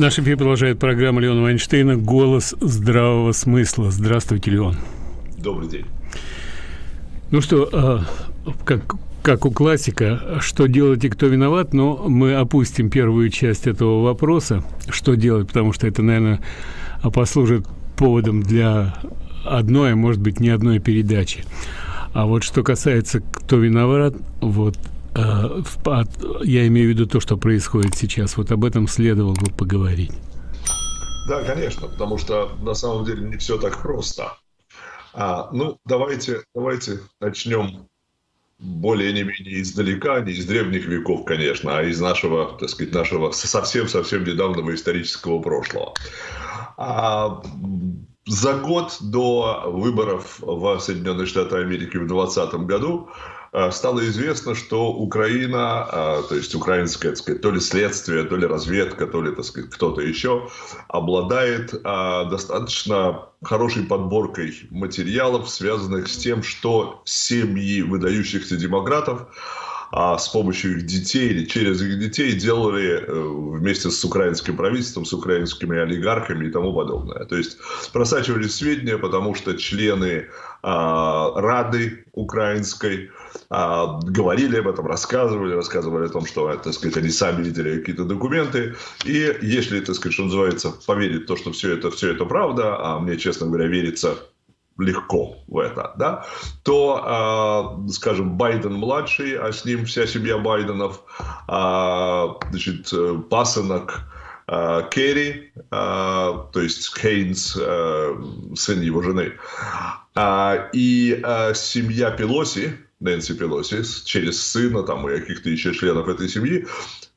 Наш эфир продолжает программа Леона Вайнштейна «Голос здравого смысла». Здравствуйте, Леон. Добрый день. Ну что, а, как, как у классика, что делать и кто виноват, но мы опустим первую часть этого вопроса, что делать, потому что это, наверное, послужит поводом для одной, а может быть, не одной передачи. А вот что касается, кто виноват, вот я имею в виду то, что происходит сейчас. Вот об этом следовало бы поговорить. Да, конечно, потому что на самом деле не все так просто. А, ну, давайте, давайте начнем более не менее издалека, не из древних веков, конечно, а из нашего, так сказать, нашего совсем-совсем недавнего исторического прошлого. А, за год до выборов в Соединенные Штаты Америки в 2020 году Э, стало известно, что Украина, э, то есть украинское, так сказать, то ли следствие, то ли разведка, то ли, так сказать, кто-то еще, обладает э, достаточно хорошей подборкой материалов, связанных с тем, что семьи выдающихся демократов а с помощью их детей или через их детей делали вместе с украинским правительством, с украинскими олигархами и тому подобное. То есть просачивались сведения, потому что члены Рады украинской а, говорили об этом, рассказывали, рассказывали о том, что, так сказать, они сами видели какие-то документы. И если, так сказать, что называется, поверить в то, что все это, все это правда, а мне, честно говоря, верится легко в это, да, то, э, скажем, Байден младший, а с ним вся семья Байденов, э, значит, пасынок Керри, э, то есть Хейнс, э, сын его жены, э, и э, семья Пелоси, Нэнси Пелоси через сына там, и каких-то еще членов этой семьи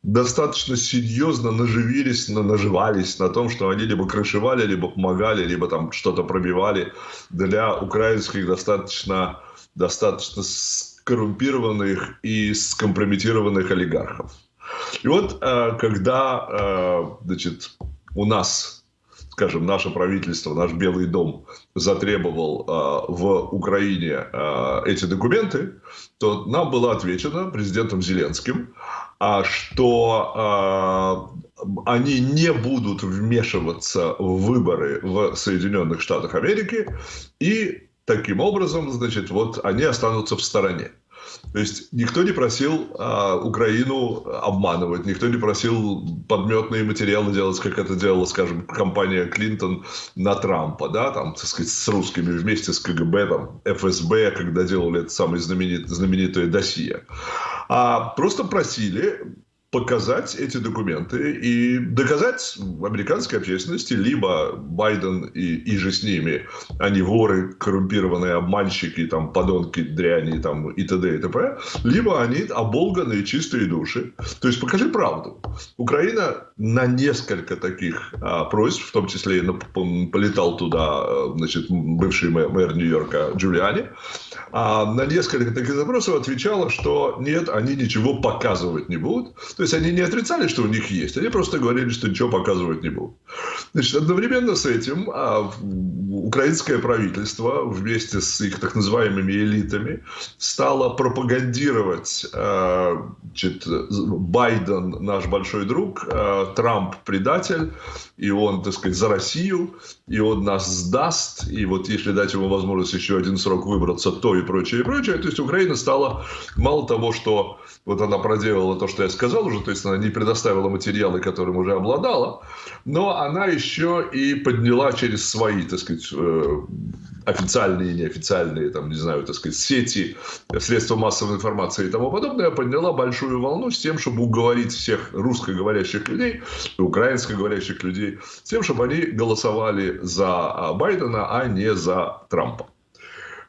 достаточно серьезно наживились, на, наживались на том, что они либо крышевали, либо помогали, либо там что-то пробивали для украинских достаточно, достаточно скоррумпированных и скомпрометированных олигархов. И вот э, когда э, значит, у нас скажем, наше правительство, наш Белый дом затребовал э, в Украине эти документы, то нам было отвечено президентом Зеленским, э, что они не будут вмешиваться в выборы в Соединенных Штатах Америки, и таким образом, значит, вот они останутся в стороне. То есть никто не просил а, Украину обманывать, никто не просил подметные материалы делать, как это делала, скажем, компания Клинтон на Трампа, да, там, так сказать, с русскими вместе с КГБ, там, ФСБ, когда делали это самое знаменит, знаменитое досье. А просто просили показать эти документы и доказать американской общественности, либо Байден и, и же с ними, они воры, коррумпированные обманщики, там, подонки, дряни там, и т.д. и т.п., либо они оболганные чистые души. То есть покажи правду. Украина на несколько таких а, просьб, в том числе и на, полетал туда а, значит, бывший мэр, мэр Нью-Йорка Джулиани, а, на несколько таких запросов отвечала, что нет, они ничего показывать не будут. То есть они не отрицали, что у них есть, они просто говорили, что ничего показывать не будут. Значит, одновременно с этим а, украинское правительство вместе с их так называемыми элитами стало пропагандировать а, значит, Байден наш большой друг, а, Трамп предатель, и он, так сказать, за Россию, и он нас сдаст, и вот если дать ему возможность еще один срок выбраться, то и прочее, и прочее. То есть Украина стала, мало того, что вот она проделала то, что я сказал уже, то есть она не предоставила материалы, которым уже обладала, но она еще и подняла через свои, так сказать, э, официальные неофициальные, там, не знаю, так сказать, сети, средства массовой информации и тому подобное, подняла большую волну с тем, чтобы уговорить всех русскоговорящих людей, украинскоговорящих людей, с тем, чтобы они голосовали за Байдена, а не за Трампа.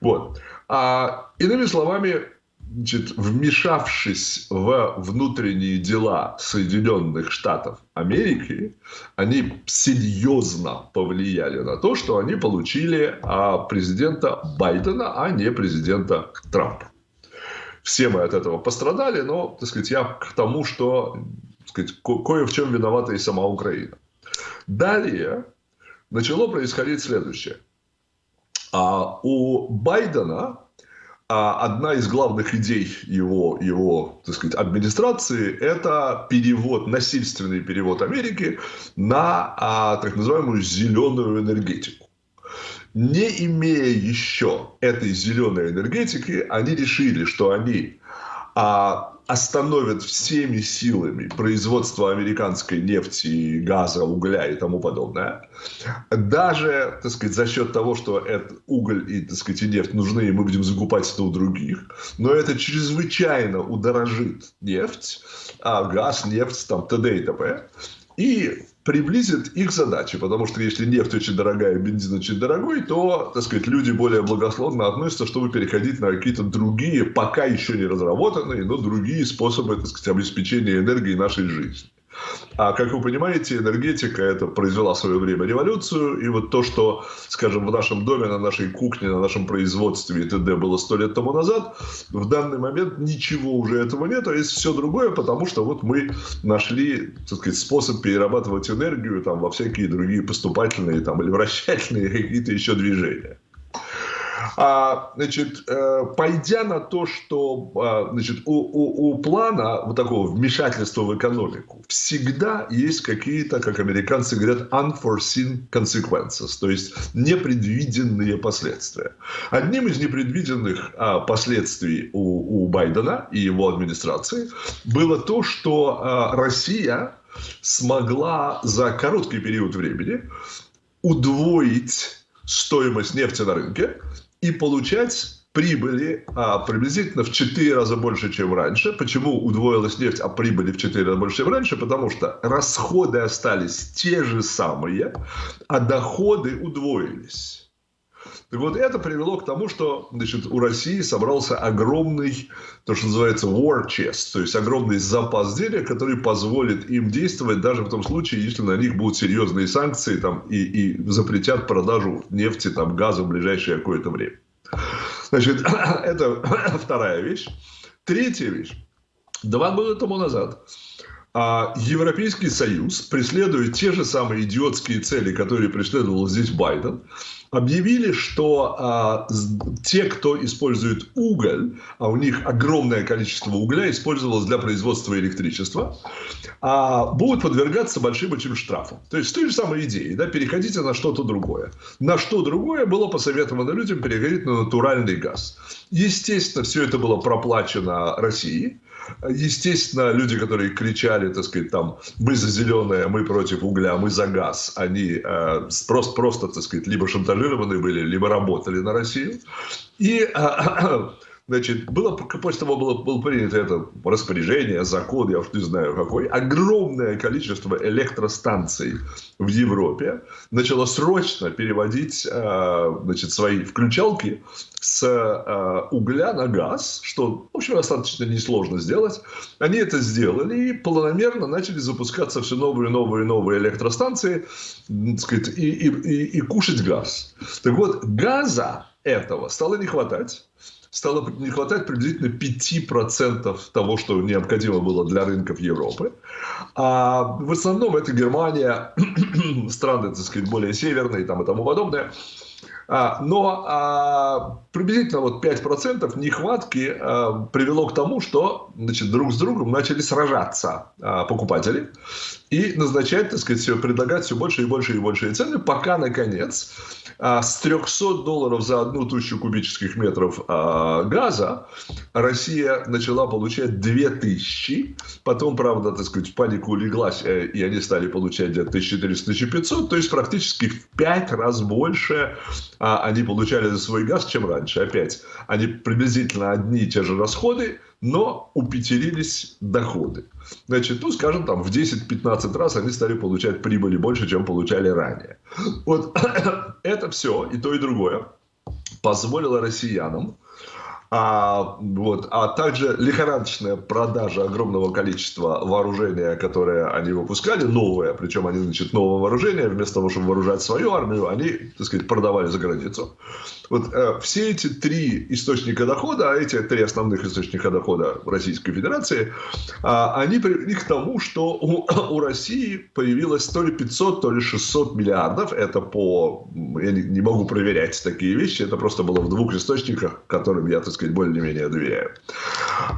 Вот. А, иными словами, значит, вмешавшись в внутренние дела Соединенных Штатов Америки, они серьезно повлияли на то, что они получили а, президента Байдена, а не президента Трампа. Все мы от этого пострадали, но, так сказать, я к тому, что так сказать, ко- кое в чем виновата и сама Украина. Далее начало происходить следующее. А у Байдена а одна из главных идей его, его так сказать, администрации – это перевод, насильственный перевод Америки на а, так называемую зеленую энергетику. Не имея еще этой зеленой энергетики, они решили, что они а, остановят всеми силами производство американской нефти, газа, угля и тому подобное, даже, так сказать, за счет того, что этот уголь и, так сказать, и нефть нужны, и мы будем закупать это у других, но это чрезвычайно удорожит нефть, а газ, нефть, там, т.д. и т.п. И приблизит их задачи, потому что если нефть очень дорогая, бензин очень дорогой, то, так сказать, люди более благословно относятся, чтобы переходить на какие-то другие, пока еще не разработанные, но другие способы, так сказать, обеспечения энергии нашей жизни. А как вы понимаете, энергетика это произвела в свое время революцию. И вот то, что, скажем, в нашем доме, на нашей кухне, на нашем производстве и т.д. было сто лет тому назад, в данный момент ничего уже этого нет, а есть все другое, потому что вот мы нашли, так сказать, способ перерабатывать энергию там, во всякие другие поступательные там, или вращательные какие-то еще движения. А, значит, э, пойдя на то, что а, значит, у, у, у плана вот такого вмешательства в экономику всегда есть какие-то, как американцы говорят, unforeseen consequences, то есть непредвиденные последствия. Одним из непредвиденных а, последствий у, у Байдена и его администрации было то, что а, Россия смогла за короткий период времени удвоить стоимость нефти на рынке и получать прибыли а, приблизительно в 4 раза больше, чем раньше. Почему удвоилась нефть, а прибыли в 4 раза больше, чем раньше? Потому что расходы остались те же самые, а доходы удвоились. Так вот, это привело к тому, что значит, у России собрался огромный, то, что называется war chest, то есть огромный запас денег, который позволит им действовать даже в том случае, если на них будут серьезные санкции там, и, и запретят продажу нефти, там, газа в ближайшее какое-то время. Значит, это вторая вещь. Третья вещь. Два года тому назад а Европейский Союз, преследуя те же самые идиотские цели, которые преследовал здесь Байден, объявили, что а, те, кто использует уголь, а у них огромное количество угля использовалось для производства электричества, а, будут подвергаться большим очень штрафам. То есть, с той же самой идеей, да, переходите на что-то другое. На что другое было посоветовано людям переходить на натуральный газ. Естественно, все это было проплачено Россией. Естественно, люди, которые кричали, так сказать, там, мы за зеленое, мы против угля, мы за газ, они э, просто, просто, так сказать, либо шантажированы были, либо работали на Россию. И э, Значит, было, после того было, было принято это распоряжение, закон, я уж не знаю какой, огромное количество электростанций в Европе начало срочно переводить э, значит, свои включалки с э, угля на газ, что, в общем, достаточно несложно сделать. Они это сделали и планомерно начали запускаться все новые, новые, новые электростанции сказать, и, и, и, и кушать газ. Так вот, газа этого стало не хватать стало не хватать приблизительно 5% того, что необходимо было для рынков Европы. А в основном это Германия, страны, так сказать, более северные там, и тому подобное. А, но а, приблизительно вот 5% нехватки а, привело к тому, что значит, друг с другом начали сражаться покупатели и назначать, так сказать, предлагать все больше и больше и больше цены, пока, наконец, с 300 долларов за одну тысячу кубических метров газа Россия начала получать 2000. Потом, правда, так сказать, панику улеглась, э, и они стали получать где-то 1400-1500. То есть, практически в 5 раз больше а, они получали за свой газ, чем раньше. Опять, они приблизительно одни и те же расходы, но упетерились доходы. Значит, ну, скажем, там в 10-15 раз они стали получать прибыли больше, чем получали ранее. Вот это все, и то, и другое, позволило россиянам а, вот, а также лихорадочная продажа огромного количества вооружения, которое они выпускали, новое, причем они, значит, новое вооружение, вместо того, чтобы вооружать свою армию, они, так сказать, продавали за границу. Вот э, все эти три источника дохода, а эти три основных источника дохода Российской Федерации, э, они привели к тому, что у, у России появилось то ли 500, то ли 600 миллиардов. Это по... Я не, не могу проверять такие вещи, это просто было в двух источниках, которым я, так сказать, сказать, более-менее доверяю.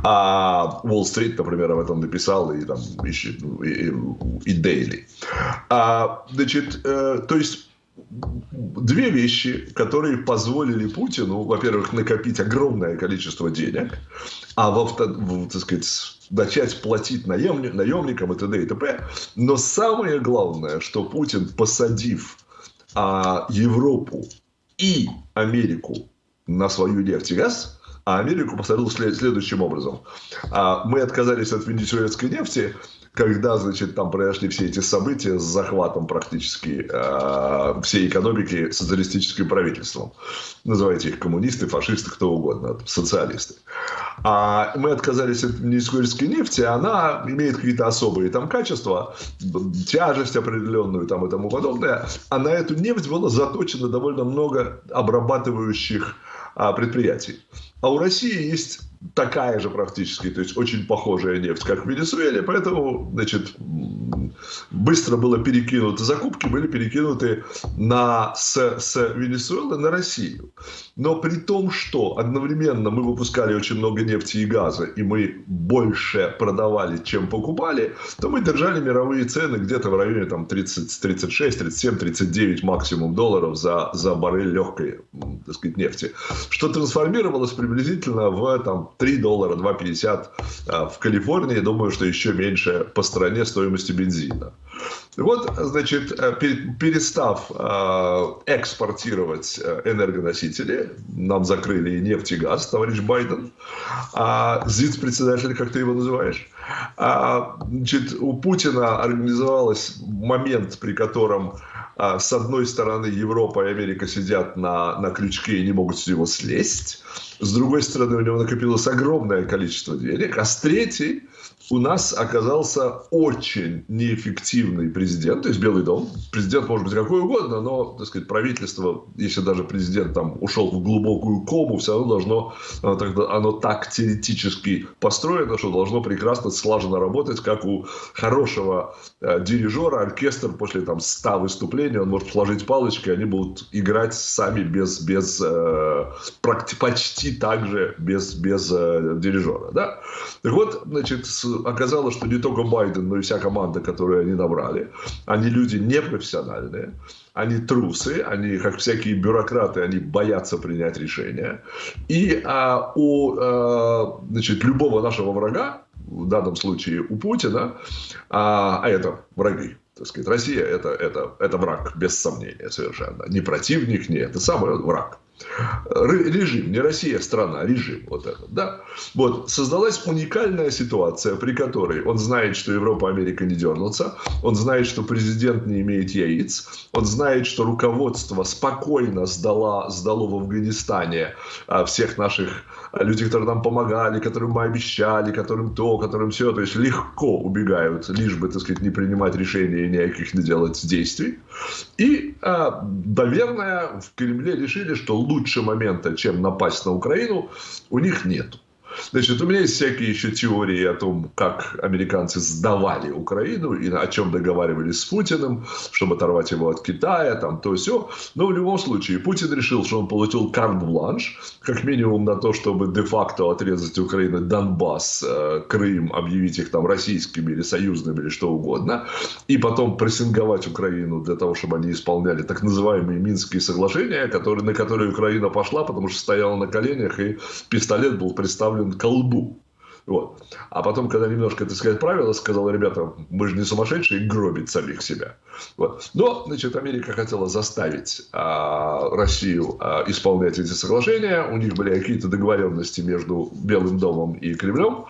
А Уолл-стрит, например, об этом написал, и там ищет, и, и Дейли. А, значит, э, то есть две вещи, которые позволили Путину, во-первых, накопить огромное количество денег, а во-вторых, сказать, начать платить наемник, наемникам и т.д. и т.п. Но самое главное, что Путин, посадив а, Европу и Америку на свою нефть и газ, а Америку посадил следующим образом. А, мы отказались от венесуэльской нефти, когда, значит, там произошли все эти события с захватом практически э, всей экономики социалистическим правительством. Называйте их коммунисты, фашисты, кто угодно, социалисты. А мы отказались от венесуэльской нефти, она имеет какие-то особые там качества, тяжесть определенную там и тому подобное. А на эту нефть было заточено довольно много обрабатывающих а, предприятий. А у России есть такая же практически, то есть очень похожая нефть, как в Венесуэле, поэтому, значит, быстро было перекинуты закупки, были перекинуты на, с, с Венесуэлы на Россию. Но при том, что одновременно мы выпускали очень много нефти и газа, и мы больше продавали, чем покупали, то мы держали мировые цены где-то в районе там 30, 36, 37, 39 максимум долларов за, за баррель легкой, так сказать, нефти. Что трансформировалось приблизительно в там 3 доллара, 2,50 а, в Калифорнии. Думаю, что еще меньше по стране стоимости бензина. Вот, значит, э, перестав э, экспортировать э, энергоносители, нам закрыли и нефть, и газ, товарищ Байден, а ЗИЦ-председатель, как ты его называешь, а, значит, у Путина организовался момент, при котором а, с одной стороны Европа и Америка сидят на, на крючке и не могут с него слезть, с другой стороны у него накопилось огромное количество денег, а с третьей у нас оказался очень неэффективный президент, то есть Белый дом. Президент может быть какой угодно, но, так сказать, правительство, если даже президент там ушел в глубокую кому, все равно должно, тогда, оно так теоретически построено, что должно прекрасно, слаженно работать, как у хорошего э, дирижера, оркестр после там 100 выступлений, он может сложить палочки, они будут играть сами без, без э, почти так же без, без э, дирижера. Да? Так вот, значит, с оказалось, что не только Байден, но и вся команда, которую они набрали, они люди непрофессиональные, они трусы, они, как всякие бюрократы, они боятся принять решения. И а, у а, значит, любого нашего врага, в данном случае у Путина, а, а это враги, так сказать, Россия это, это, это враг, без сомнения совершенно. Не противник, не это самый враг режим, не Россия страна, режим вот этот, да. Вот, создалась уникальная ситуация, при которой он знает, что Европа, Америка не дернутся, он знает, что президент не имеет яиц, он знает, что руководство спокойно сдало, сдало в Афганистане а, всех наших людей, которые нам помогали, которым мы обещали, которым то, которым все, то есть легко убегают, лишь бы, так сказать, не принимать решения и никаких не делать действий. И, а, наверное, в Кремле решили, что лучше момента, чем напасть на Украину, у них нет. Значит, у меня есть всякие еще теории о том, как американцы сдавали Украину и о чем договаривались с Путиным, чтобы оторвать его от Китая, там то все. Но в любом случае, Путин решил, что он получил карт-бланш, как минимум на то, чтобы де-факто отрезать Украину Донбасс, э, Крым, объявить их там российскими или союзными или что угодно, и потом прессинговать Украину для того, чтобы они исполняли так называемые Минские соглашения, которые, на которые Украина пошла, потому что стояла на коленях, и пистолет был представлен колбу. Вот. А потом, когда немножко, так сказать, правила, сказал, ребята, мы же не сумасшедшие, гробить самих себя. Вот. Но, значит, Америка хотела заставить а, Россию а, исполнять эти соглашения. У них были какие-то договоренности между Белым домом и Кремлем.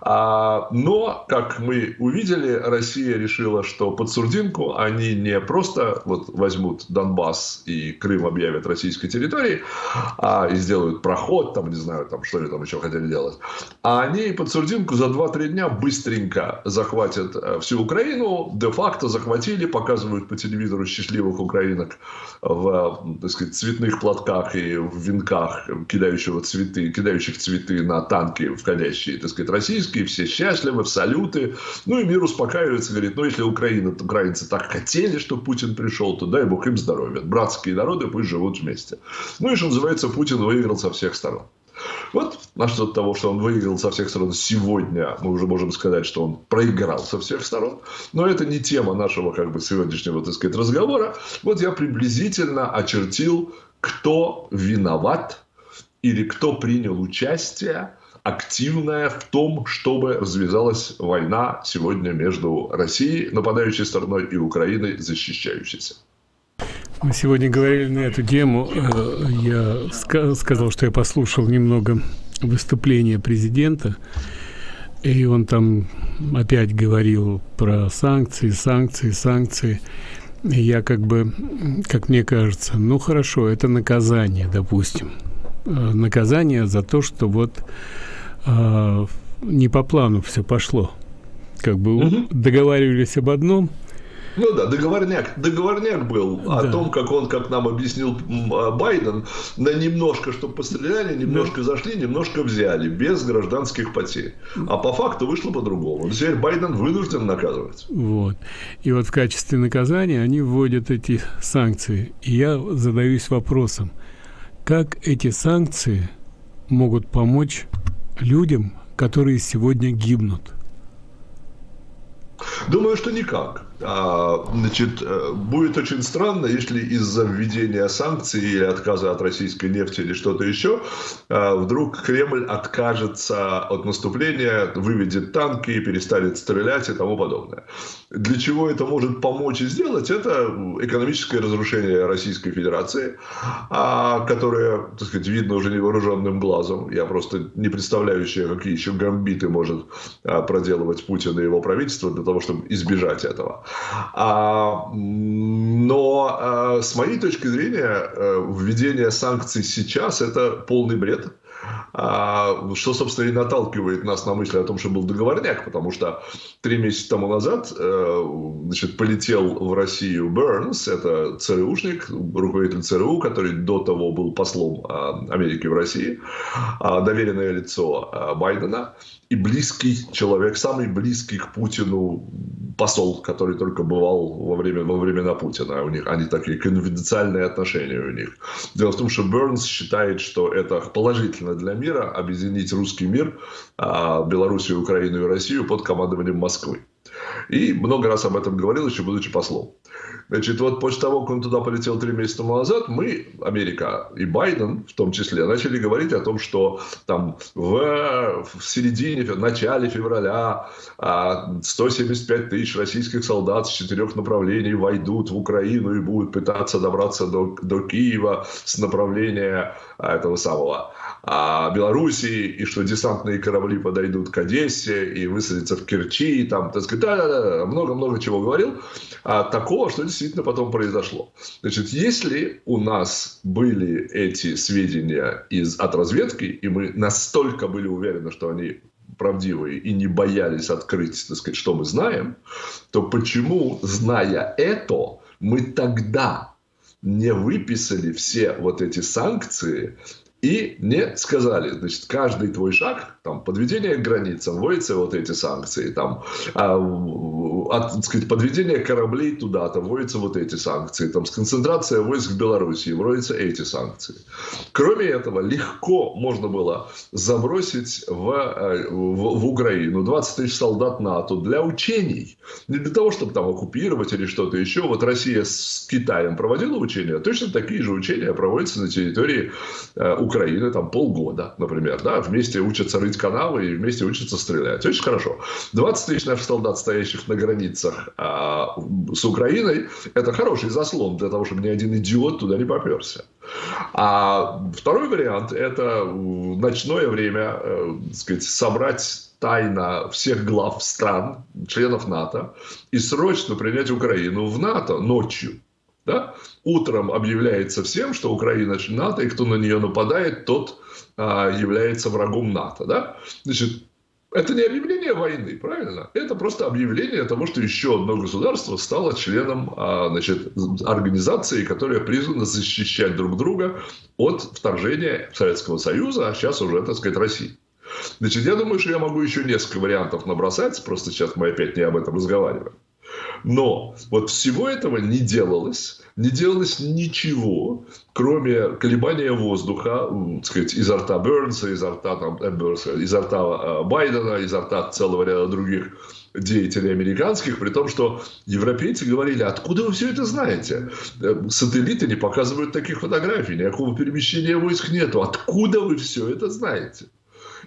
А, но, как мы увидели, Россия решила, что под сурдинку они не просто вот, возьмут Донбасс и Крым объявят российской территорией, а, и сделают проход, там, не знаю, там, что они там еще хотели делать, а они под сурдинку за 2-3 дня быстренько захватят э, всю Украину, де-факто захватили, показывают по телевизору счастливых украинок в, так сказать, цветных платках и в венках, кидающего цветы, кидающих цветы на танки, входящие, так сказать, российские, все счастливы, в салюты. Ну и мир успокаивается, говорит, ну если Украина, украинцы так хотели, чтобы Путин пришел, то дай бог им здоровья. Братские народы пусть живут вместе. Ну и что называется, Путин выиграл со всех сторон. Вот насчет того, что он выиграл со всех сторон сегодня, мы уже можем сказать, что он проиграл со всех сторон. Но это не тема нашего как бы сегодняшнего, так сказать, разговора. Вот я приблизительно очертил, кто виноват или кто принял участие активная в том, чтобы развязалась война сегодня между Россией, нападающей стороной, и Украиной, защищающейся. Мы сегодня говорили на эту тему. Э, я сказал, что я послушал немного выступления президента, и он там опять говорил про санкции, санкции, санкции. И я как бы, как мне кажется, ну хорошо, это наказание, допустим. Э, наказание за то, что вот э, не по плану все пошло. Как бы угу. договаривались об одном, ну да, договорняк, договорняк был да. о том, как он, как нам объяснил а, Байден, на немножко, что постреляли, немножко да. зашли, немножко взяли, без гражданских потерь. А по факту вышло по-другому. Теперь Байден вынужден наказывать. Вот. И вот в качестве наказания они вводят эти санкции. И я задаюсь вопросом, как эти санкции могут помочь людям, которые сегодня гибнут? Думаю, что никак. А, значит, э, будет очень странно, если из-за введения санкций или отказа от российской нефти или что-то еще, а, вдруг Кремль откажется от наступления, выведет танки, перестанет стрелять и тому подобное. Для чего это может помочь и сделать? Это экономическое разрушение Российской Федерации, а, которое, так сказать, видно уже невооруженным глазом. Я просто не представляю себе, какие еще гамбиты может проделывать Путин и его правительство для того, чтобы избежать этого. А, но а, с моей точки зрения, э, введение санкций сейчас – это полный бред. А, что, собственно, и наталкивает нас на мысль о том, что был договорняк, потому что три месяца тому назад э, значит, полетел в Россию Бернс, это ЦРУшник, руководитель ЦРУ, который до того был послом Америки в России, доверенное лицо Байдена, и близкий человек, самый близкий к Путину посол, который только бывал во, время, во времена Путина. У них они такие конфиденциальные отношения у них. Дело в том, что Бернс считает, что это положительно для мира объединить русский мир, а, Белоруссию, Украину и Россию под командованием Москвы. И много раз об этом говорил, еще будучи послом. Значит, вот после того, как он туда полетел три месяца назад, мы, Америка и Байден в том числе, начали говорить о том, что там в, в середине, в начале февраля 175 а, тысяч российских солдат с четырех направлений войдут в Украину и будут пытаться добраться до, до Киева с направления а, этого самого Белоруссии, и что десантные корабли подойдут к Одессе и высадятся в Керчи, и там, так сказать, да-да-да, много-много чего говорил, а, такого, что действительно потом произошло. Значит, если у нас были эти сведения из, от разведки, и мы настолько были уверены, что они правдивые и не боялись открыть, так сказать, что мы знаем, то почему, зная это, мы тогда не выписали все вот эти санкции и не сказали, значит, каждый твой шаг, там, подведение к границам, вводятся вот эти санкции, там, а, от, так сказать, подведение кораблей туда-то, вводятся вот эти санкции, там, сконцентрация войск в Белоруссии, вводятся эти санкции. Кроме этого, легко можно было забросить в, э, в, в Украину 20 тысяч солдат НАТО для учений, не для того, чтобы там оккупировать или что-то еще. Вот Россия с Китаем проводила учения, точно такие же учения проводятся на территории э, Украины там полгода, например, да, вместе учатся рыть канавы и вместе учатся стрелять. Очень хорошо. 20 тысяч наших солдат, стоящих на границах а, с Украиной, это хороший заслон для того, чтобы ни один идиот туда не поперся. А второй вариант – это ночное время, э, сказать, собрать тайно всех глав стран, членов НАТО, и срочно принять Украину в НАТО ночью. Да? Утром объявляется всем, что Украина НАТО, и кто на нее нападает, тот является врагом НАТО. Да? Значит, это не объявление войны, правильно? Это просто объявление того, что еще одно государство стало членом а, значит, организации, которая призвана защищать друг друга от вторжения Советского Союза, а сейчас уже, так сказать, России. Значит, я думаю, что я могу еще несколько вариантов набросать, просто сейчас мы опять не об этом разговариваем. Но вот всего этого не делалось, не делалось ничего, кроме колебания воздуха, так сказать, изо рта Бернса, изо рта, там, э, Бернса, изо рта э, Байдена, изо рта целого ряда других деятелей американских, при том, что европейцы говорили, откуда вы все это знаете? Э, сателлиты не показывают таких фотографий, никакого перемещения войск нету. Откуда вы все это знаете?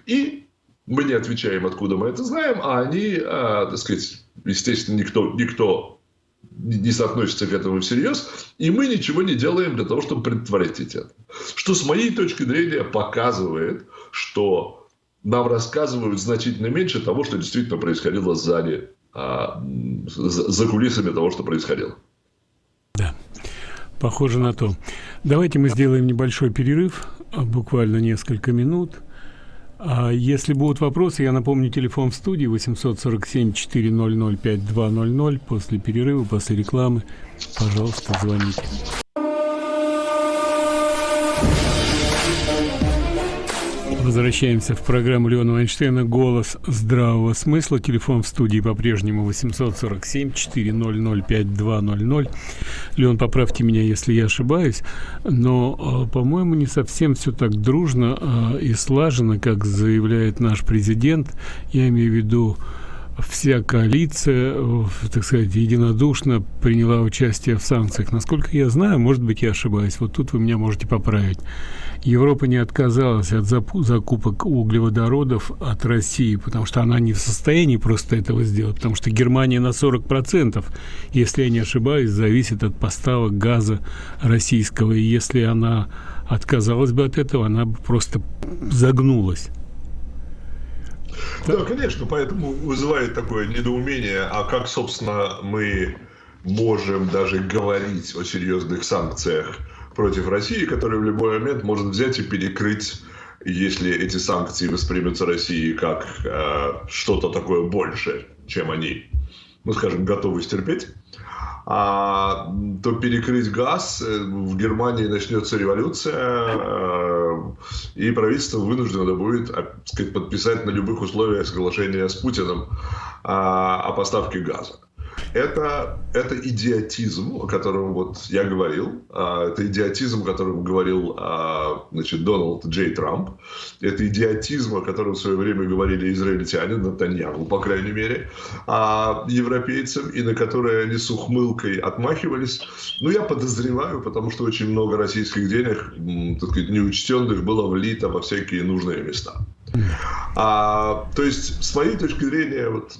И мы не отвечаем, откуда мы это знаем, а они, а, так сказать, естественно, никто, никто не соотносится к этому всерьез, и мы ничего не делаем для того, чтобы предотвратить это. Что с моей точки зрения показывает, что нам рассказывают значительно меньше того, что действительно происходило сзади, а, за кулисами того, что происходило. Да, похоже на то. Давайте мы сделаем небольшой перерыв, буквально несколько минут. А если будут вопросы, я напомню, телефон в студии 847-400-5200. После перерыва, после рекламы, пожалуйста, звоните. Возвращаемся в программу Леона Вайнштейна «Голос здравого смысла». Телефон в студии по-прежнему 847-400-5200. Леон, поправьте меня, если я ошибаюсь, но, э, по-моему, не совсем все так дружно э, и слаженно, как заявляет наш президент. Я имею в виду вся коалиция, так сказать, единодушно приняла участие в санкциях. Насколько я знаю, может быть, я ошибаюсь, вот тут вы меня можете поправить. Европа не отказалась от закупок углеводородов от России, потому что она не в состоянии просто этого сделать, потому что Германия на 40%, если я не ошибаюсь, зависит от поставок газа российского, и если она отказалась бы от этого, она бы просто загнулась. Да, конечно, поэтому вызывает такое недоумение, а как, собственно, мы можем даже говорить о серьезных санкциях против России, которая в любой момент может взять и перекрыть, если эти санкции воспримутся Россией как э, что-то такое большее, чем они, ну, скажем, готовы стерпеть а, то перекрыть газ, э, в Германии начнется революция, э, и правительство вынуждено будет так сказать, подписать на любых условиях соглашение с Путиным а, о поставке газа. Это, это идиотизм, о котором вот я говорил. А, это идиотизм, о котором говорил а, значит, Дональд Джей Трамп. Это идиотизм, о котором в свое время говорили израильтяне, Натаньяху, по крайней мере, а европейцам, и на которые они с ухмылкой отмахивались. Ну, я подозреваю, потому что очень много российских денег, так сказать, неучтенных, было влито во всякие нужные места. А, то есть, с моей точки зрения, вот,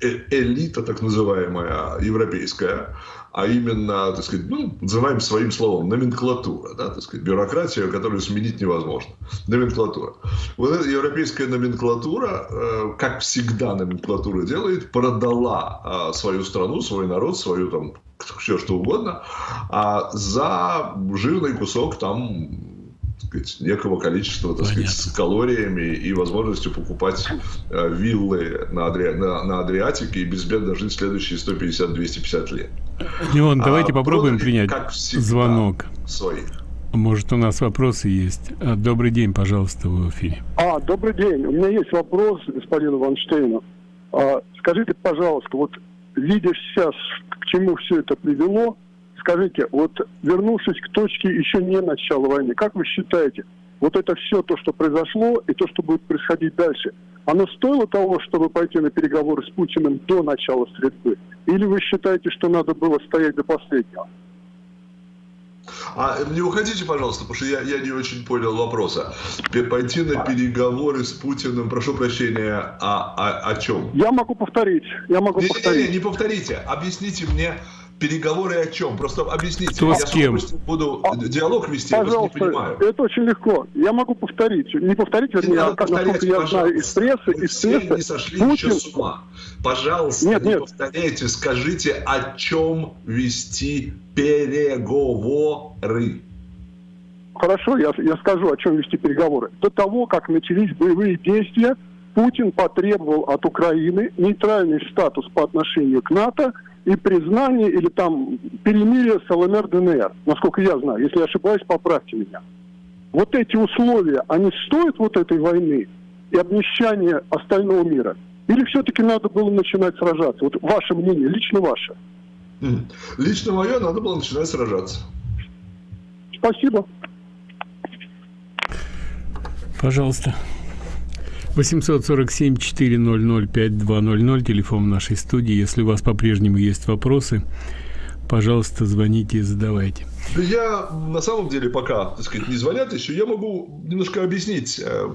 э элита, так называемая, европейская, а именно, так сказать, ну, называем своим словом, номенклатура, да, так сказать, бюрократия, которую сменить невозможно. Номенклатура. Вот эта европейская номенклатура, э, как всегда номенклатура делает, продала э, свою страну, свой народ, свою там все что угодно, а за жирный кусок там сказать, некого количества так сказать, с калориями и возможностью покупать э, виллы на, Адри... на, на Адриатике и безбедно жить следующие 150-250 лет. Леон, давайте а, попробуем принять как всегда, звонок. Своих. Может, у нас вопросы есть. А, добрый день, пожалуйста, в эфире. А, добрый день. У меня есть вопрос господину Ванштейну. А, скажите, пожалуйста, вот видя сейчас, к чему все это привело, скажите, вот вернувшись к точке еще не начала войны, как вы считаете, вот это все то, что произошло, и то, что будет происходить дальше, оно стоило того, чтобы пойти на переговоры с Путиным до начала стрельбы? Или вы считаете, что надо было стоять до последнего? А не уходите, пожалуйста, потому что я, я не очень понял вопроса. Пойти на переговоры с Путиным, прошу прощения, а, а, о чем? Я могу повторить. Я могу не, повторить. Не, не, не повторите. Объясните мне, Переговоры о чем? Просто объясните. Кто я с кем? буду а, диалог вести, Пожалуйста, я не понимаю. Это очень легко. Я могу повторить. Не повторить, вернее, а как, насколько я знаю из прессы. Вы из все прессы, не сошли Путин... еще с ума. Пожалуйста, нет, не нет. повторяйте, скажите, о чем вести переговоры. Хорошо, я, я скажу, о чем вести переговоры. До того, как начались боевые действия, Путин потребовал от Украины нейтральный статус по отношению к НАТО – и признание или там перемирие с ЛНР ДНР, насколько я знаю. Если я ошибаюсь, поправьте меня. Вот эти условия, они стоят вот этой войны и обнищания остального мира? Или все-таки надо было начинать сражаться? Вот ваше мнение, лично ваше. Лично мое, надо было начинать сражаться. Спасибо. Пожалуйста. 847-400-5200, телефон нашей студии. Если у вас по-прежнему есть вопросы, пожалуйста, звоните и задавайте. Я на самом деле пока, так сказать, не звонят еще, я могу немножко объяснить э,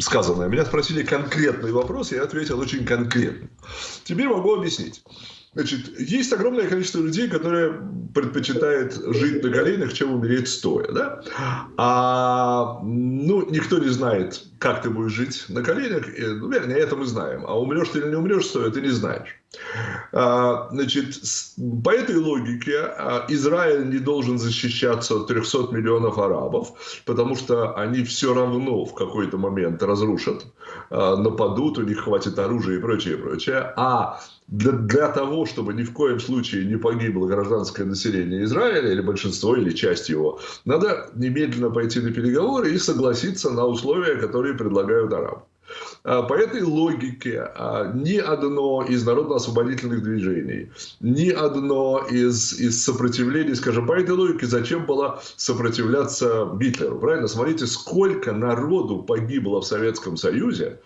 сказанное. Меня спросили конкретный вопрос, я ответил очень конкретно. Теперь могу объяснить. Значит, есть огромное количество людей, которые предпочитают жить на коленях, чем умереть стоя, да? А, ну, никто не знает, как ты будешь жить на коленях. Ну, вернее, это мы знаем. А умрешь ты или не умрешь стоя, ты не знаешь. А, значит, по этой логике а, Израиль не должен защищаться от 300 миллионов арабов, потому что они все равно в какой-то момент разрушат, а, нападут, у них хватит оружия и прочее, прочее. А для, для того, чтобы ни в коем случае не погибло гражданское население Израиля, или большинство, или часть его, надо немедленно пойти на переговоры и согласиться на условия, которые предлагают арабы. А, по этой логике а, ни одно из народно-освободительных движений, ни одно из, из сопротивлений, скажем, по этой логике, зачем было сопротивляться Гитлеру? Правильно? Смотрите, сколько народу погибло в Советском Союзе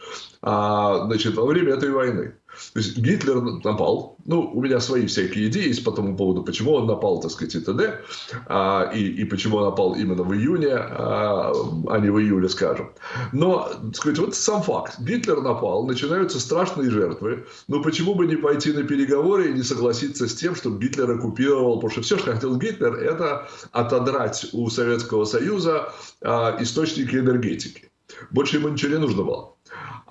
а, значит, во время этой войны. То есть Гитлер напал. Ну, у меня свои всякие идеи есть по тому поводу, почему он напал, так сказать, и т.д. А, и, и почему он напал именно в июне, а, а не в июле, скажем. Но, так сказать, вот сам факт. Гитлер напал, начинаются страшные жертвы. Но почему бы не пойти на переговоры и не согласиться с тем, чтобы Гитлер оккупировал? Потому что все, что хотел Гитлер, это отодрать у Советского Союза а, источники энергетики. Больше ему ничего не нужно было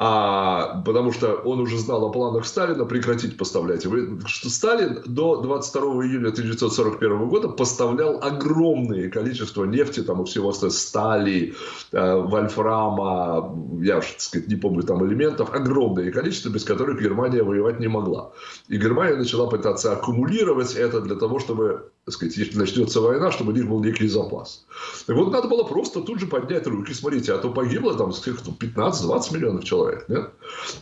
а, потому что он уже знал о планах Сталина прекратить поставлять. Что Сталин до 22 июля 1941 года поставлял огромное количество нефти, там и всего стали, э, вольфрама, я так сказать, не помню там элементов, огромное количество, без которых Германия воевать не могла. И Германия начала пытаться аккумулировать это для того, чтобы сказать, если начнется война, чтобы у них был некий запас. И вот надо было просто тут же поднять руки, смотрите, а то погибло там 15-20 миллионов человек. Нет?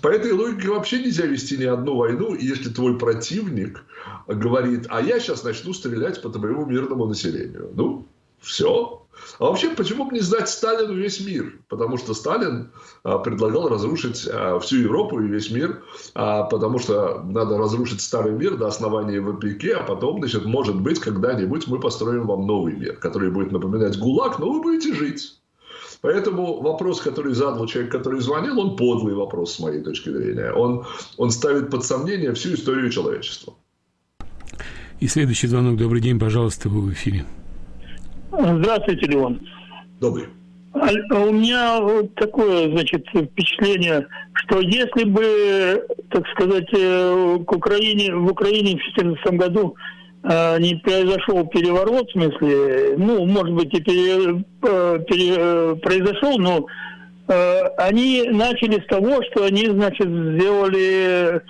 По этой логике вообще нельзя вести ни одну войну, если твой противник говорит, а я сейчас начну стрелять по твоему мирному населению. Ну, все. А вообще, почему бы не сдать Сталину весь мир? Потому что Сталин а, предлагал разрушить а, всю Европу и весь мир, а, потому что надо разрушить старый мир до основания ВПК, а потом, значит, может быть, когда-нибудь мы построим вам новый мир, который будет напоминать ГУЛАГ, но вы будете жить. Поэтому вопрос, который задал человек, который звонил, он подлый вопрос с моей точки зрения. Он, он ставит под сомнение всю историю человечества. И следующий звонок. Добрый день, пожалуйста, вы в эфире. Здравствуйте, Леон. Добрый. А, а у меня вот такое, значит, впечатление, что если бы, так сказать, э, к Украине, в Украине в 2014 году э, не произошел переворот, в смысле, ну, может быть, и пере, э, пере, произошел, но они начали с того, что они, значит, сделали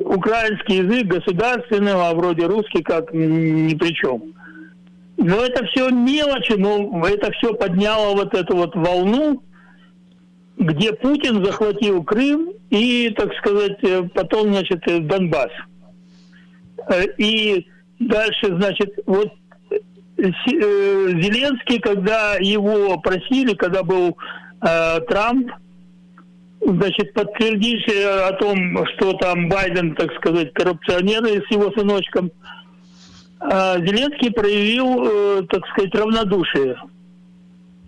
украинский язык государственного, а вроде русский как ни при чем. Но это все мелочи, но это все подняло вот эту вот волну, где Путин захватил Крым и, так сказать, э, потом, значит, э, Донбасс. Э, и дальше, значит, вот Зеленский, когда его просили, когда был э, Трамп, значит, подтвердить о том, что там Байден, так сказать, коррупционер с его сыночком, Зеленский проявил, э, так сказать, равнодушие.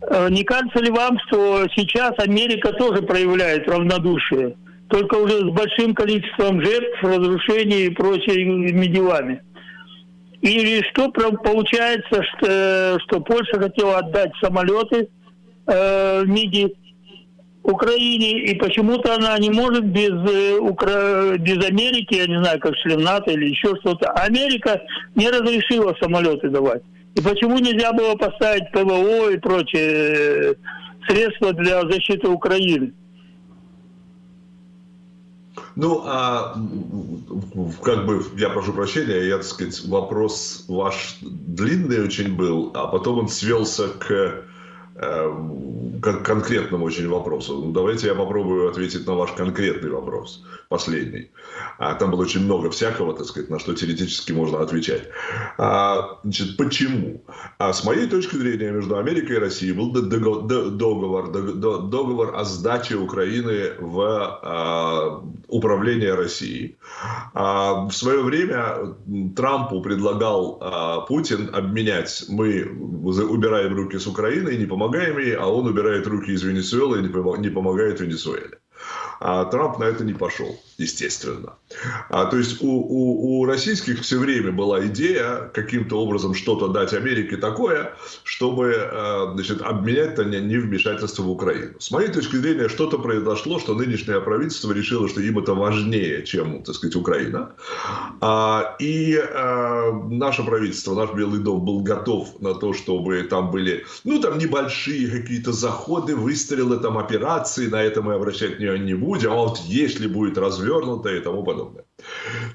Э, не кажется ли вам, что сейчас Америка тоже проявляет равнодушие, только уже с большим количеством жертв, разрушений и прочими делами? Или что получается, что, что Польша хотела отдать самолеты э, МИДи Украине, и почему-то она не может без, э, Укра... без Америки, я не знаю, как член НАТО или еще что-то. Америка не разрешила самолеты давать. И почему нельзя было поставить ПВО и прочие э, средства для защиты Украины? Ну, а как бы, я прошу прощения, я, так сказать, вопрос ваш длинный очень был, а потом он свелся к к конкретному очень вопросу. Ну, давайте я попробую ответить на ваш конкретный вопрос, последний. А, там было очень много всякого, так сказать, на что теоретически можно отвечать. А, значит, почему? А с моей точки зрения, между Америкой и Россией был договор, договор о сдаче Украины в а, управление Россией. А, в свое время Трампу предлагал а, Путин обменять, мы убираем руки с Украины и не помогаем ей, а он убирает руки из Венесуэлы и не помогает Венесуэле. А Трамп на это не пошел, естественно. А, то есть у, у, у российских все время была идея каким-то образом что-то дать Америке такое, чтобы а, значит, обменять -то не, вмешательство в Украину. С моей точки зрения, что-то произошло, что нынешнее правительство решило, что им это важнее, чем, так сказать, Украина. А, и а, наше правительство, наш Белый дом был готов на то, чтобы там были, ну, там небольшие какие-то заходы, выстрелы, там операции, на это мы обращать не будем, а вот если будет развернуто и тому подобное.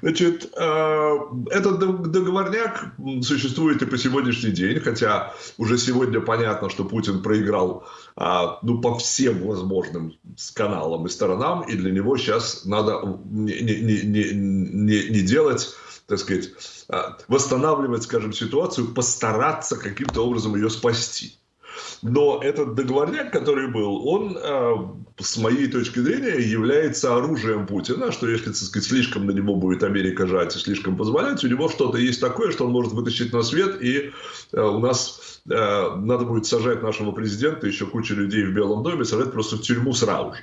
Значит, э, этот договорняк существует и по сегодняшний день, хотя уже сегодня понятно, что Путин проиграл а, ну, по всем возможным каналам и сторонам, и для него сейчас надо не, не, не, не, не делать так сказать, а, восстанавливать, скажем, ситуацию, постараться каким-то образом ее спасти. Но этот договорняк, который был, он, э, с моей точки зрения, является оружием Путина, что если, так сказать, слишком на него будет Америка жать и слишком позволять, у него что-то есть такое, что он может вытащить на свет, и э, у нас э, надо будет сажать нашего президента, еще кучу людей в Белом доме, сажать просто в тюрьму сразу же.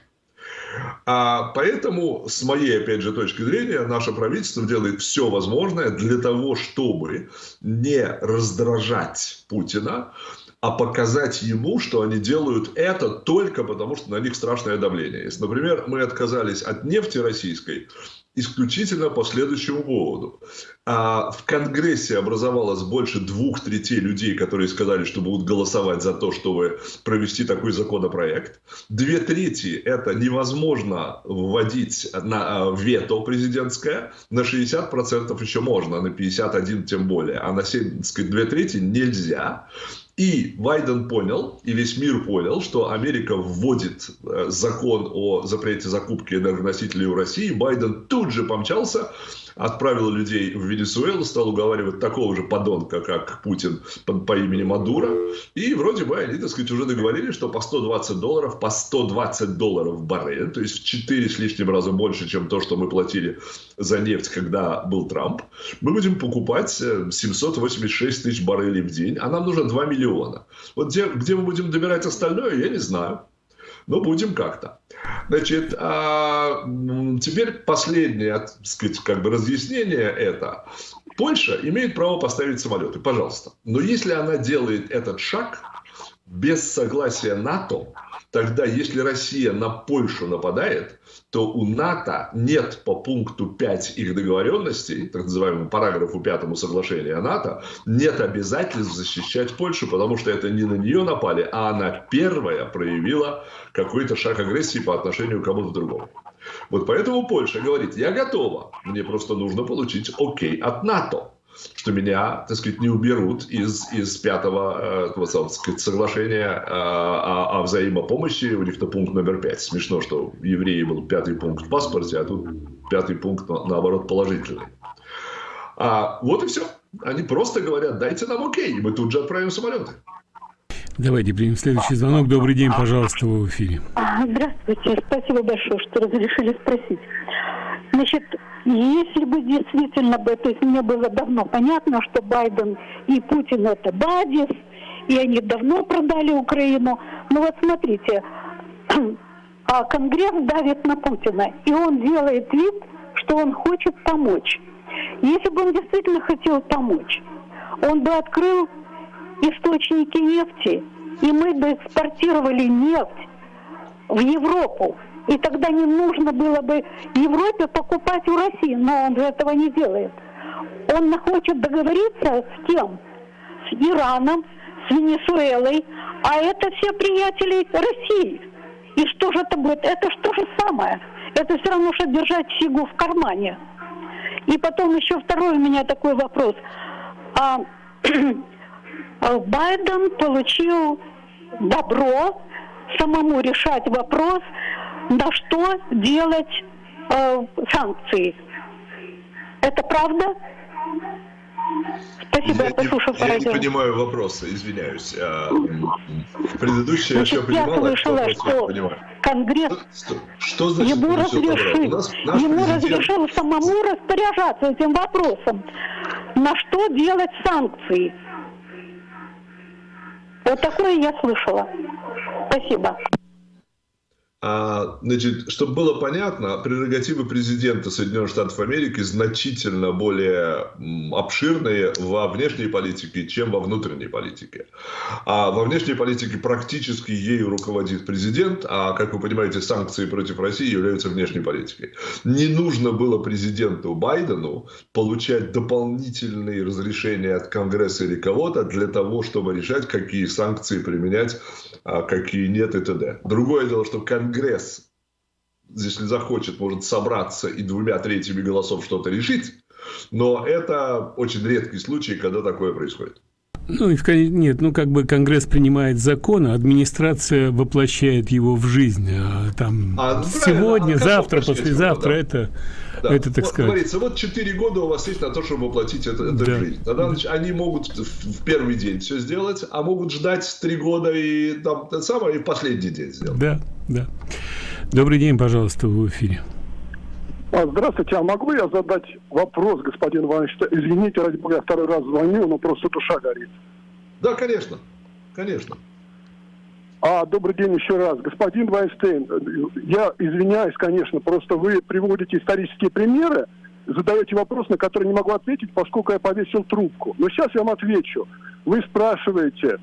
А поэтому, с моей, опять же, точки зрения, наше правительство делает все возможное для того, чтобы не раздражать Путина, а показать ему, что они делают это только потому, что на них страшное давление. Если, например, мы отказались от нефти российской, исключительно по следующему поводу. А в Конгрессе образовалось больше двух третей людей, которые сказали, что будут голосовать за то, чтобы провести такой законопроект. Две трети это невозможно вводить на вето президентское, на 60% еще можно, на 51% тем более, а на 7, сказать, две трети нельзя. И Байден понял, и весь мир понял, что Америка вводит э, закон о запрете закупки энергоносителей у России. Байден тут же помчался отправил людей в Венесуэлу, стал уговаривать такого же подонка, как Путин по, имени Мадуро. И вроде бы они, так сказать, уже договорились, что по 120 долларов, по 120 долларов в баррель, то есть в 4 с лишним раза больше, чем то, что мы платили за нефть, когда был Трамп, мы будем покупать 786 э, тысяч баррелей в день, а нам нужно 2 миллиона. Вот где, где мы будем добирать остальное, я не знаю. Но будем как-то. Значит, а, теперь последнее, так сказать, как бы разъяснение это. Польша имеет право поставить самолеты, пожалуйста. Но если она делает этот шаг без согласия НАТО, тогда если Россия на Польшу нападает, то у НАТО нет по пункту 5 их договоренностей, так называемому параграфу 5 соглашения НАТО, нет обязательств защищать Польшу, потому что это не на нее напали, а она первая проявила какой-то шаг агрессии по отношению к кому-то другому. Вот поэтому Польша говорит, я готова, мне просто нужно получить окей от НАТО что меня, так сказать, не уберут из, из пятого э, сказать, соглашения э, о, о взаимопомощи. У них-то пункт номер пять. Смешно, что у евреи был пятый пункт в паспорте, а тут пятый пункт, наоборот, положительный. А, вот и все. Они просто говорят, дайте нам окей, и мы тут же отправим самолеты. Давайте примем следующий звонок. Добрый день, пожалуйста, вы в эфире. Здравствуйте, спасибо большое, что разрешили спросить. Значит, если бы действительно бы, то есть мне было давно понятно, что Байден и Путин это бадис, и они давно продали Украину. Но вот смотрите, а Конгресс давит на Путина, и он делает вид, что он хочет помочь. Если бы он действительно хотел помочь, он бы открыл источники нефти, и мы бы экспортировали нефть в Европу. И тогда не нужно было бы Европе покупать у России, но он же этого не делает. Он хочет договориться с кем? С Ираном, с Венесуэлой, а это все приятели России. И что же это будет? Это же то же самое. Это все равно, что держать фигу в кармане. И потом еще второй у меня такой вопрос. А, Байден получил добро самому решать вопрос, на что делать э, санкции. Это правда? Спасибо, я, я послушал Я не понимаю вопроса, извиняюсь. А, предыдущее Значит, я все понимала, я слышала, что Конгресс что, что значит, ему, разрешил, нас, ему разрешил самому распоряжаться этим вопросом. На что делать санкции? Вот такое я слышала. Спасибо. А, значит, чтобы было понятно, прерогативы президента Соединенных Штатов Америки значительно более обширные во внешней политике, чем во внутренней политике. А во внешней политике практически ею руководит президент, а, как вы понимаете, санкции против России являются внешней политикой. Не нужно было президенту Байдену получать дополнительные разрешения от Конгресса или кого-то для того, чтобы решать, какие санкции применять, а какие нет и т.д. Другое дело, что Конгресс Конгресс, если захочет, может собраться и двумя третьими голосов что-то решить, но это очень редкий случай, когда такое происходит. Ну, и нет, ну, как бы Конгресс принимает закон, а администрация воплощает его в жизнь. А, там а, ну, сегодня, а завтра, послезавтра да. это, да. это, так вот, сказать. Говорится, вот 4 года у вас есть на то, чтобы воплотить это, это да. в жизнь. Тогда значит, они могут в первый день все сделать, а могут ждать 3 года и там самое, и в последний день сделать. Да, да. Добрый день, пожалуйста, в эфире. А, здравствуйте, а могу я задать вопрос, господин Иванович? Извините, ради бога, я второй раз звоню, но просто душа горит. Да, конечно, конечно. А, добрый день еще раз. Господин Вайнштейн, я извиняюсь, конечно, просто вы приводите исторические примеры, задаете вопрос, на который не могу ответить, поскольку я повесил трубку. Но сейчас я вам отвечу. Вы спрашиваете,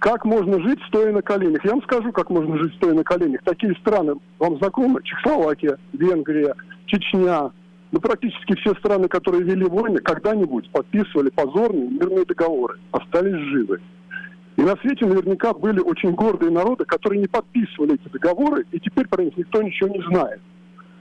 как можно жить, стоя на коленях. Я вам скажу, как можно жить, стоя на коленях. Такие страны вам знакомы? Чехословакия, Венгрия, Чечня, ну, практически все страны, которые вели войны, когда-нибудь подписывали позорные мирные договоры, остались живы. И на свете наверняка были очень гордые народы, которые не подписывали эти договоры, и теперь про них никто ничего не знает.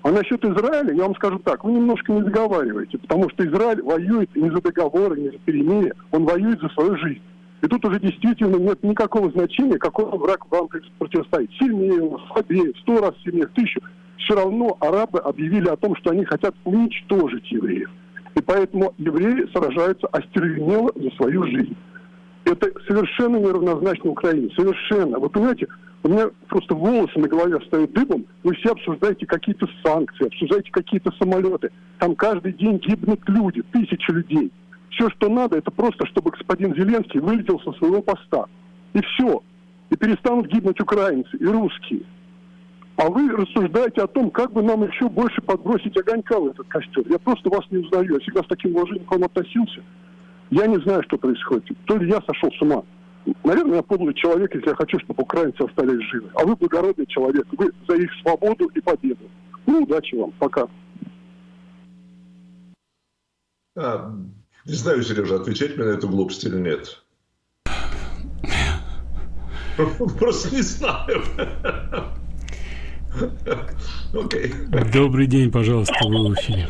А насчет Израиля, я вам скажу так, вы немножко не договариваете, потому что Израиль воюет не за договоры, не за перемирие, он воюет за свою жизнь. И тут уже действительно нет никакого значения, какой враг вам противостоит. Сильнее, слабее, сто раз сильнее, тысячу все равно арабы объявили о том, что они хотят уничтожить евреев. И поэтому евреи сражаются остервенело за свою жизнь. Это совершенно неравнозначно Украине. Совершенно. Вы понимаете, у меня просто волосы на голове встают дыбом. Вы все обсуждаете какие-то санкции, обсуждаете какие-то самолеты. Там каждый день гибнут люди, тысячи людей. Все, что надо, это просто, чтобы господин Зеленский вылетел со своего поста. И все. И перестанут гибнуть украинцы и русские. А вы рассуждаете о том, как бы нам еще больше подбросить огонька в этот костер. Я просто вас не узнаю. Я всегда с таким уважением к вам относился. Я не знаю, что происходит. То ли я сошел с ума. Наверное, я подлый человек, если я хочу, чтобы украинцы остались живы. А вы благородный человек. Вы за их свободу и победу. Ну, удачи вам. Пока. Не знаю, Сережа, отвечать мне на эту глупость или нет. Просто не знаю. Окей. Добрый день, пожалуйста, вы в эфире.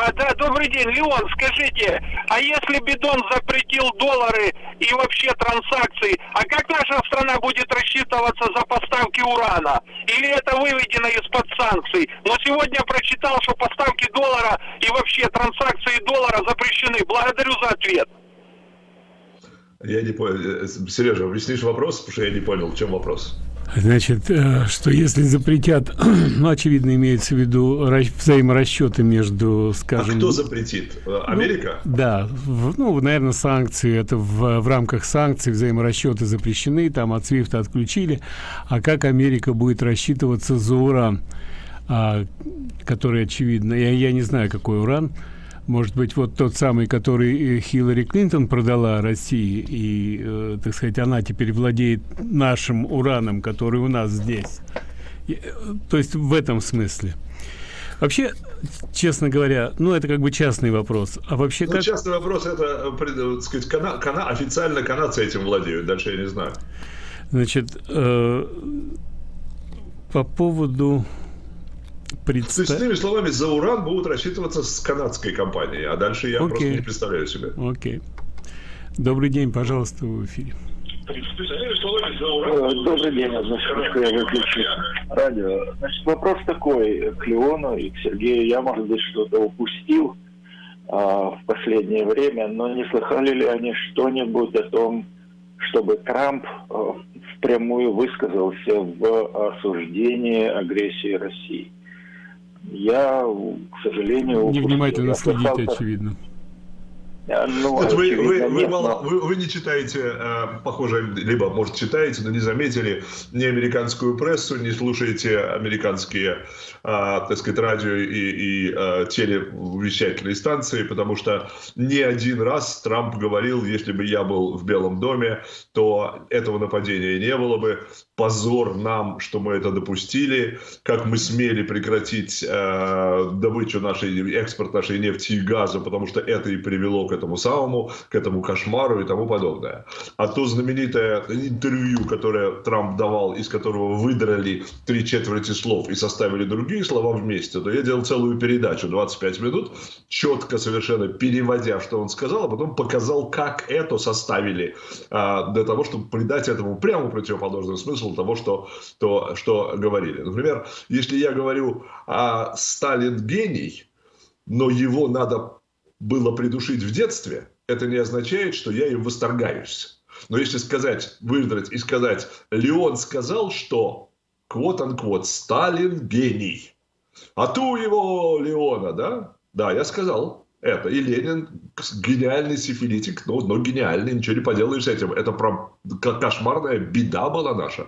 А, да, добрый день, Леон, скажите, а если Бидон запретил доллары и вообще транзакции, а как наша страна будет рассчитываться за поставки урана? Или это выведено из-под санкций? Но сегодня прочитал, что поставки доллара и вообще транзакции доллара запрещены. Благодарю за ответ. Я не понял. Э, Сережа, объяснишь вопрос, потому что я не понял, в чем вопрос. Значит, э, что если запретят, ну, очевидно, имеется в виду взаиморасчеты между, скажем... А кто запретит? Э, Америка? Ну, да, в, ну, наверное, санкции, это в, в рамках санкций взаиморасчеты запрещены, там от свифта отключили. А как Америка будет рассчитываться за уран, а, который, очевидно, я, я не знаю, какой уран, может быть, вот тот самый, который э, Хиллари Клинтон продала России, и, э, так сказать, она теперь владеет нашим ураном, который у нас здесь. И, э, то есть в этом смысле. Вообще, честно говоря, ну это как бы частный вопрос. А вообще ну, как... частный вопрос это, так сказать, кана, кана, официально канадцы этим владеют. Дальше я не знаю. Значит, э, по поводу Представ... То есть, иными словами, за уран будут рассчитываться с канадской компанией, а дальше я okay. просто не представляю себе. Окей. Okay. Добрый день, пожалуйста, в эфире. Добрый день, одну секундочку, я выключу радио. Значит, вопрос такой к Леону и к Сергею. Я, может быть, что-то упустил а, в последнее время, но не слыхали ли они что-нибудь о том, чтобы Трамп а, впрямую высказался в осуждении агрессии России? Я, к сожалению... Невнимательно следите, очевидно. Ну, Нет, вы, вы, вы, мало, вы, вы не читаете, э, похоже, либо, может, читаете, но не заметили ни американскую прессу, не слушаете американские, э, так сказать, радио и, и э, телевещательные станции, потому что не один раз Трамп говорил, если бы я был в Белом доме, то этого нападения не было бы. Позор нам, что мы это допустили, как мы смели прекратить э, добычу нашей, экспорт нашей нефти и газа, потому что это и привело к этому самому, к этому кошмару и тому подобное. А то знаменитое интервью, которое Трамп давал, из которого выдрали три четверти слов и составили другие слова вместе, то я делал целую передачу 25 минут, четко совершенно переводя, что он сказал, а потом показал, как это составили а, для того, чтобы придать этому прямо противоположный смысл того, что, то, что говорили. Например, если я говорю, а Сталин гений, но его надо было придушить в детстве, это не означает, что я им восторгаюсь. Но если сказать, выдрать и сказать, Леон сказал, что, квот-анквот, Сталин гений. А ту его Леона, да? Да, я сказал это. И Ленин гениальный сифилитик, но, но гениальный, ничего не поделаешь с этим. Это про кошмарная беда была наша.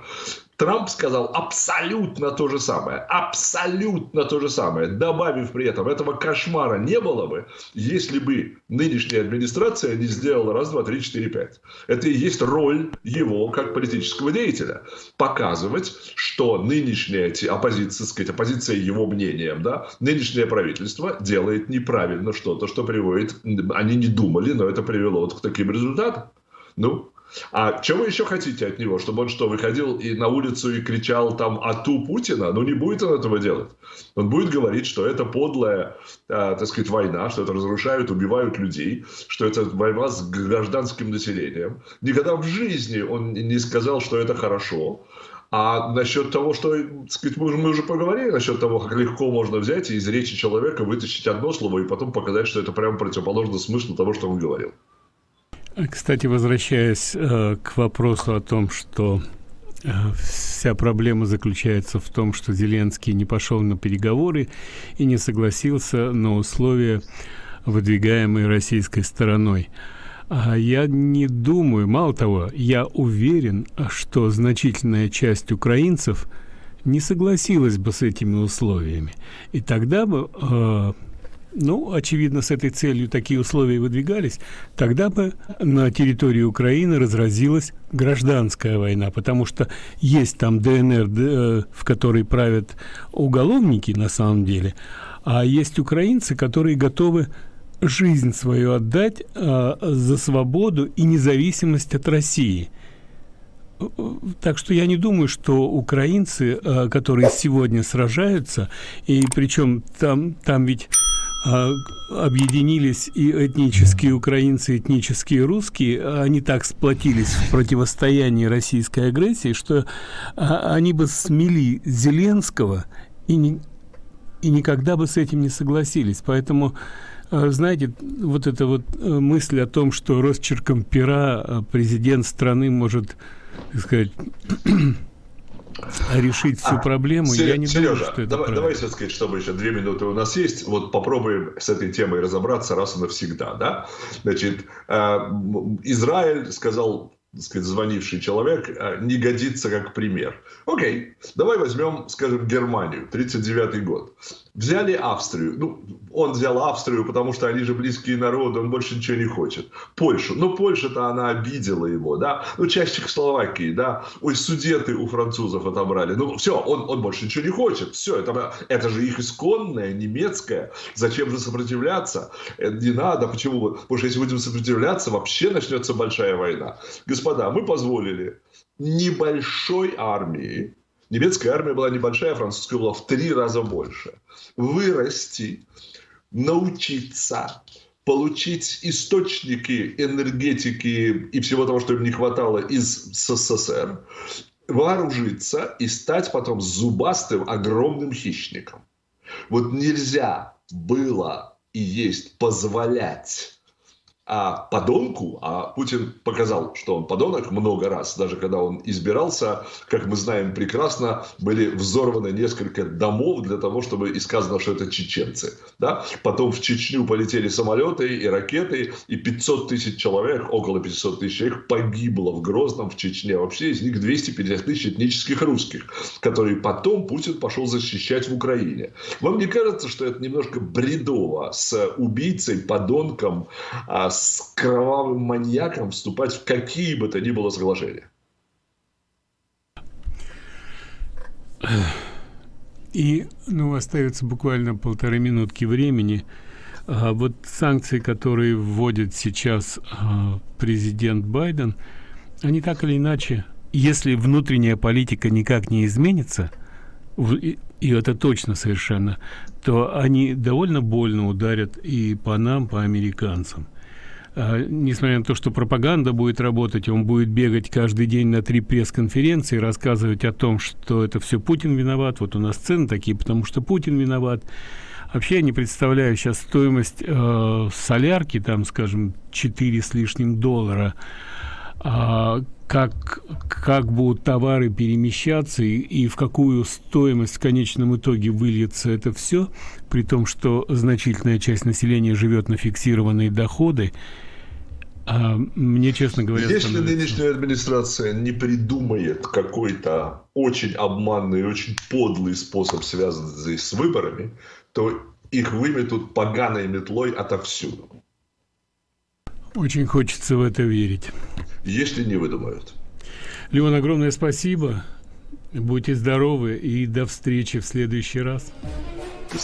Трамп сказал абсолютно то же самое. Абсолютно то же самое. Добавив при этом, этого кошмара не было бы, если бы нынешняя администрация не сделала раз, два, три, четыре, пять. Это и есть роль его как политического деятеля. Показывать, что нынешняя оппозиция, сказать, оппозиция его мнением, да, нынешнее правительство делает неправильно что-то, что приводит, они не думали, но это привело вот к таким результатам. Ну, а что вы еще хотите от него? Чтобы он что, выходил и на улицу и кричал там «Ату Путина»? Ну, не будет он этого делать. Он будет говорить, что это подлая, э, так сказать, война, что это разрушают, убивают людей, что это война с гражданским населением. Никогда в жизни он не сказал, что это хорошо. А насчет того, что, так сказать, мы, мы уже поговорили, насчет того, как легко можно взять и из речи человека вытащить одно слово и потом показать, что это прямо противоположно смыслу того, что он говорил. Кстати, возвращаясь э, к вопросу о том, что э, вся проблема заключается в том, что Зеленский не пошел на переговоры и не согласился на условия, выдвигаемые российской стороной. А я не думаю, мало того, я уверен, что значительная часть украинцев не согласилась бы с этими условиями. И тогда бы э, ну, очевидно, с этой целью такие условия выдвигались, тогда бы на территории Украины разразилась гражданская война, потому что есть там ДНР, э, в которой правят уголовники на самом деле, а есть украинцы, которые готовы жизнь свою отдать а, за свободу и независимость от России. Так что я не думаю, что украинцы, а, которые сегодня сражаются, и причем там, там ведь а, объединились и этнические украинцы, и этнические русские, они так сплотились в противостоянии российской агрессии, что они бы смели Зеленского и, не, и никогда бы с этим не согласились. Поэтому, знаете, вот эта вот э, мысль о том, что росчерком пера президент страны может, так сказать, решить всю а, проблему, Сереж, я не Сережа, думаю, что это давай, давай все сказать, чтобы еще две минуты у нас есть, вот попробуем с этой темой разобраться раз и навсегда, да? Значит, э, Израиль сказал так сказать, звонивший человек, э, не годится как пример. Окей, давай возьмем, скажем, Германию, 39 год. Взяли Австрию. Ну, он взял Австрию, потому что они же близкие народы, он больше ничего не хочет. Польшу. Ну, Польша-то она обидела его, да. Ну, часть Чехословакии, да. Ой, судеты у французов отобрали. Ну, все, он, он больше ничего не хочет. Все, это, это же их исконное, немецкое. Зачем же сопротивляться? Это не надо. Почему? Потому что если будем сопротивляться, вообще начнется большая война. Господа, мы позволили небольшой армии Немецкая армия была небольшая, французская была в три раза больше. Вырасти, научиться, получить источники энергетики и всего того, что им не хватало из СССР, вооружиться и стать потом зубастым огромным хищником. Вот нельзя было и есть позволять а подонку, а Путин показал, что он подонок много раз, даже когда он избирался, как мы знаем прекрасно, были взорваны несколько домов для того, чтобы и сказано, что это чеченцы. Да? Потом в Чечню полетели самолеты и ракеты, и 500 тысяч человек, около 500 тысяч человек погибло в Грозном, в Чечне. Вообще из них 250 тысяч этнических русских, которые потом Путин пошел защищать в Украине. Вам не кажется, что это немножко бредово с убийцей, подонком, а с с кровавым маньяком вступать в какие бы то ни было соглашения. И, ну, остается буквально полторы минутки времени. А, вот санкции, которые вводит сейчас а, президент Байден, они так или иначе, если внутренняя политика никак не изменится, и, и это точно совершенно, то они довольно больно ударят и по нам, по американцам. А, несмотря на то, что пропаганда будет работать, он будет бегать каждый день на три пресс-конференции, рассказывать о том, что это все Путин виноват, вот у нас цены такие, потому что Путин виноват. Вообще я не представляю сейчас стоимость э, солярки, там, скажем, 4 с лишним доллара, а, как, как будут товары перемещаться и, и в какую стоимость в конечном итоге выльется это все, при том, что значительная часть населения живет на фиксированные доходы, а мне, честно говоря, Если становится... нынешняя администрация не придумает какой-то очень обманный, очень подлый способ, связанный с выборами, то их выметут поганой метлой отовсюду. Очень хочется в это верить. Если не выдумают. Леон, огромное спасибо. Будьте здоровы и до встречи в следующий раз. До